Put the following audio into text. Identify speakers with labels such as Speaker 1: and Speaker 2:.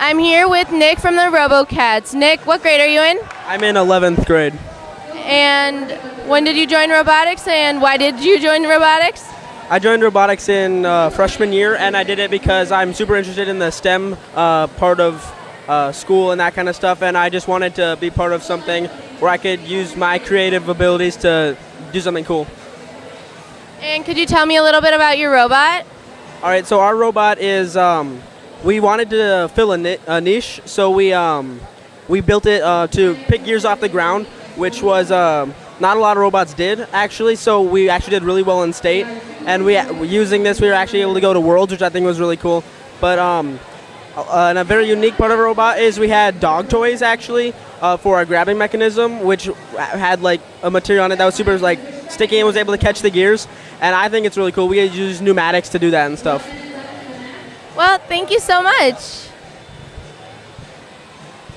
Speaker 1: I'm here with Nick from the RoboCats. Nick, what grade are you in?
Speaker 2: I'm in 11th grade.
Speaker 1: And when did you join robotics and why did you join robotics?
Speaker 2: I joined robotics in uh, freshman year, and I did it because I'm super interested in the STEM uh, part of uh, school and that kind of stuff, and I just wanted to be part of something where I could use my creative abilities to do something cool.
Speaker 1: And could you tell me a little bit about your robot?
Speaker 2: All right, so our robot is um, we wanted to fill a, ni- a niche, so we um, we built it uh, to pick gears off the ground, which was um not a lot of robots did actually. So we actually did really well in state, and we using this we were actually able to go to worlds, which I think was really cool. But um, uh, and a very unique part of our robot is we had dog toys actually uh, for our grabbing mechanism, which had like a material on it that was super like sticky and was able to catch the gears. And I think it's really cool. We use pneumatics to do that and stuff.
Speaker 1: Well, thank you so much.